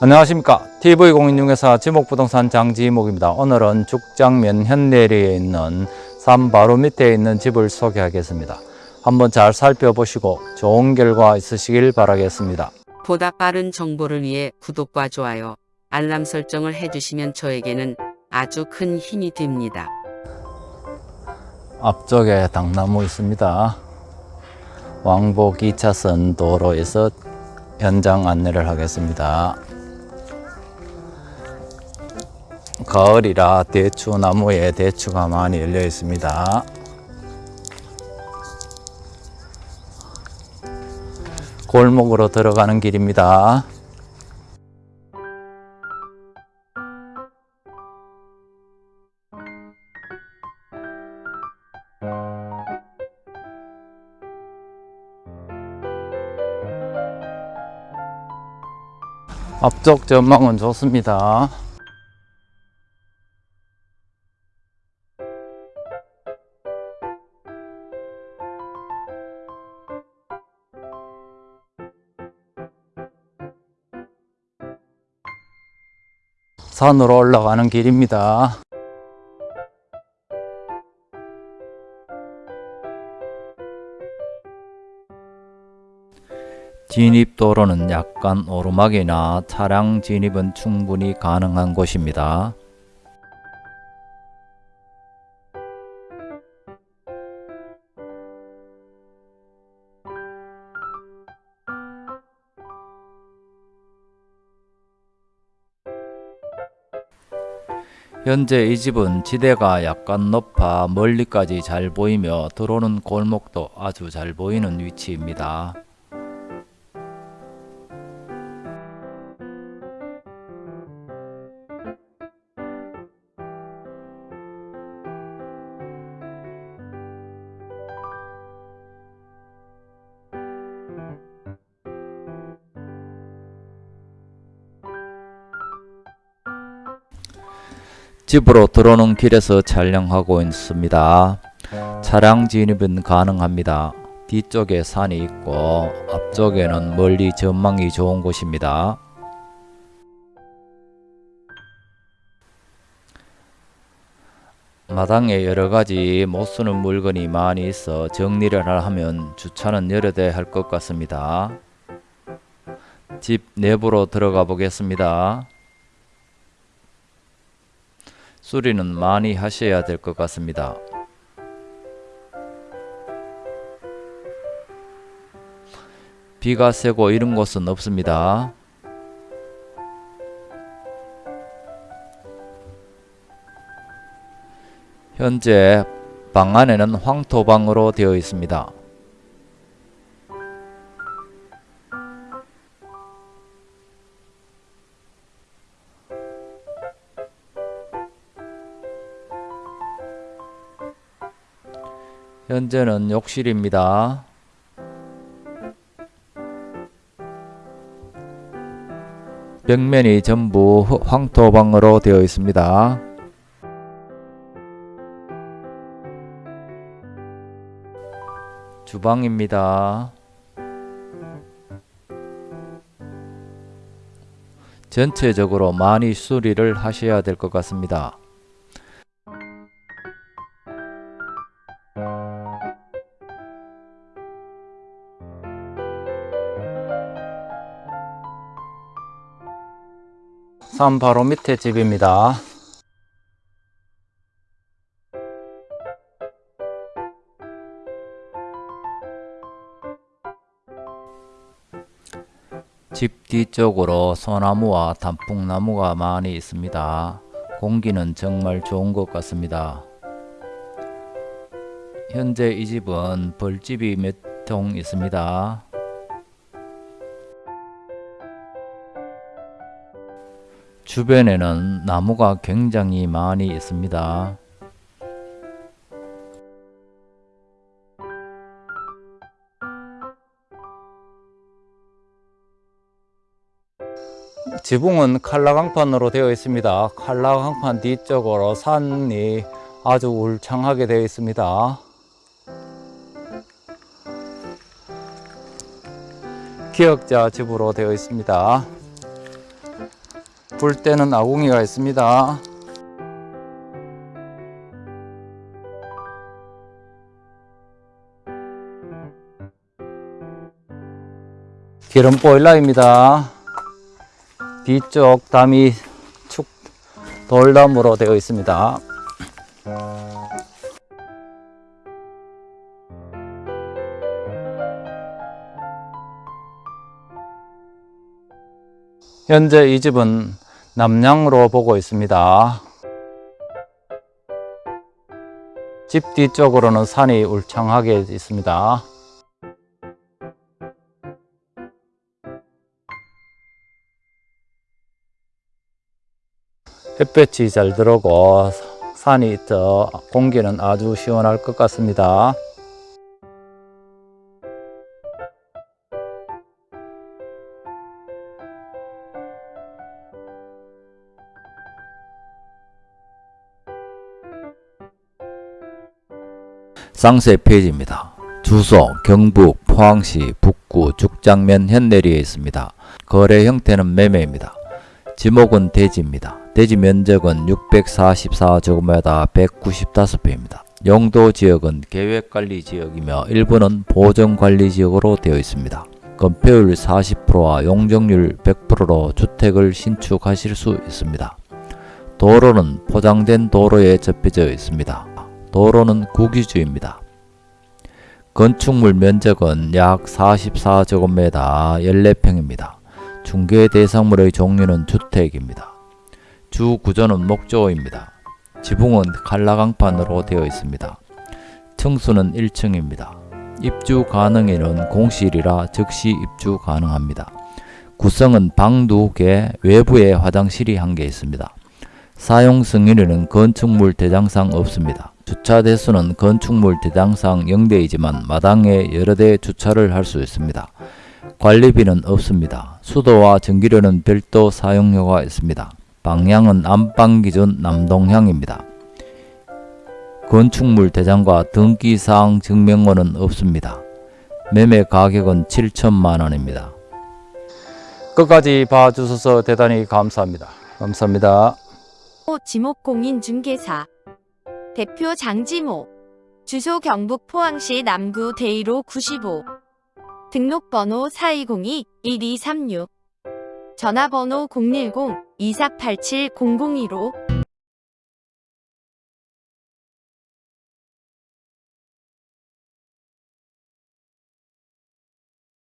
안녕하십니까. TV공인중개사 지목부동산 장지목입니다. 오늘은 죽장면 현내리에 있는 산 바로 밑에 있는 집을 소개하겠습니다. 한번 잘 살펴보시고 좋은 결과 있으시길 바라겠습니다. 보다 빠른 정보를 위해 구독과 좋아요, 알람 설정을 해주시면 저에게는 아주 큰 힘이 됩니다. 앞쪽에 당나무 있습니다. 왕복 2차선 도로에서 현장 안내를 하겠습니다 가을이라 대추 나무에 대추가 많이 열려 있습니다. 골목으로 들어가는 길입니다. 앞쪽 전망은 좋습니다 산으로 올라가는 길입니다. 진입도로는 약간 오르막이나 차량 진입은 충분히 가능한 곳입니다. 현재 이 집은 지대가 약간 높아 멀리까지 잘 보이며 들어오는 골목도 아주 잘 보이는 위치입니다. 집으로 들어오는 길에서 촬영하고 있습니다. 차량 진입은 가능합니다. 뒤쪽에 산이 있고 앞쪽에는 멀리 전망이 좋은 곳입니다. 마당에 여러가지 못쓰는 물건이 많이 있어 정리를 하면 주차는 여러 대 할 것 같습니다. 집 내부로 들어가 보겠습니다. 수리는 많이 하셔야 될 것 같습니다. 비가 새고 이런 곳은 없습니다. 현재 방 안에는 황토방으로 되어 있습니다. 현재는 욕실입니다. 벽면이 전부 황토방으로 되어 있습니다. 주방입니다. 전체적으로 많이 수리를 하셔야 될 것 같습니다. 산 바로 밑에 집입니다. 집 뒤쪽으로 소나무와 단풍나무가 많이 있습니다. 공기는 정말 좋은 것 같습니다. 현재 이 집은 벌집이 몇동 있습니다. 주변에는 나무가 굉장히 많이 있습니다. 지붕은 칼라강판으로 되어 있습니다. 칼라강판 뒤쪽으로 산이 아주 울창하게 되어 있습니다. 기역자 집으로 되어 있습니다. 불 때는 아궁이가 있습니다. 기름 보일러입니다. 뒤쪽 담이 축 돌담으로 되어 있습니다. 현재 이 집은 남향으로 보고 있습니다. 집 뒤쪽으로는 산이 울창하게 있습니다. 햇볕이 잘 들어오고 산이 저 공기는 아주 시원할 것 같습니다. 쌍세 페이지입니다. 주소 경북 포항시 북구 죽장면 현내리에 있습니다. 거래 형태는 매매입니다. 지목은 대지입니다. 대지 면적은 644제곱미터 195평입니다. 용도 지역은 계획관리 지역이며 일부는 보정관리 지역으로 되어 있습니다. 건폐율 40%와 용적률 100%로 주택을 신축하실 수 있습니다. 도로는 포장된 도로에 접혀져 있습니다. 도로는 국유지입니다. 건축물 면적은 약 44제곱미터 14평입니다. 중개 대상물의 종류는 주택입니다. 주 구조는 목조입니다. 지붕은 칼라강판으로 되어 있습니다. 층수는 1층입니다. 입주 가능에는 공실이라 즉시 입주 가능합니다. 구성은 방 2개, 외부에 화장실이 1개 있습니다. 사용 승인에는 건축물 대장상 없습니다. 주차 대수는 건축물 대장상 0대이지만 마당에 여러 대 주차를 할 수 있습니다. 관리비는 없습니다. 수도와 전기료는 별도 사용료가 있습니다. 방향은 안방 기준 남동향입니다. 건축물 대장과 등기사항 증명원은 없습니다. 매매 가격은 7천만 원입니다. 끝까지 봐주셔서 대단히 감사합니다. 감사합니다. 지목공인중개사 대표 장지모 주소 경북 포항시 남구 대이로 95 등록번호 4202-1236 전화번호 010-2487-0015